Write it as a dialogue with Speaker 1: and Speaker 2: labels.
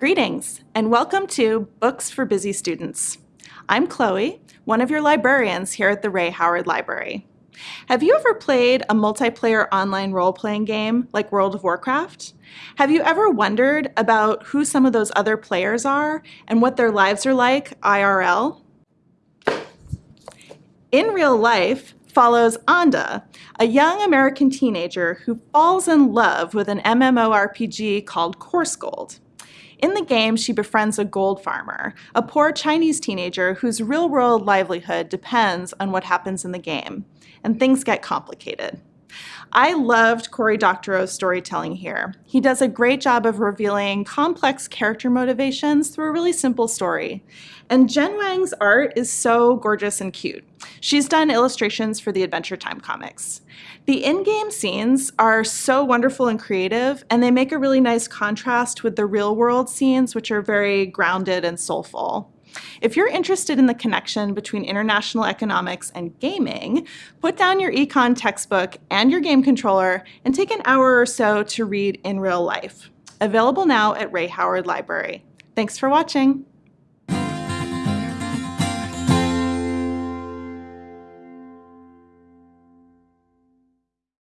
Speaker 1: Greetings and welcome to Books for Busy Students. I'm Chloe, one of your librarians here at the Ray Howard Library. Have you ever played a multiplayer online role-playing game like World of Warcraft? Have you ever wondered about who some of those other players are and what their lives are like IRL? In real life follows Anda, a young American teenager who falls in love with an MMORPG called Coarsegold. In the game, she befriends a gold farmer, a poor Chinese teenager whose real-world livelihood depends on what happens in the game, and things get complicated. I loved Cory Doctorow's storytelling here. He does a great job of revealing complex character motivations through a really simple story. And Jen Wang's art is so gorgeous and cute. She's done illustrations for the Adventure Time comics. The in-game scenes are so wonderful and creative, and they make a really nice contrast with the real-world scenes, which are very grounded and soulful. If you're interested in the connection between international economics and gaming, put down your econ textbook and your game controller and take an hour or so to read In Real Life. Available now at Ray Howard Library. Thanks for watching.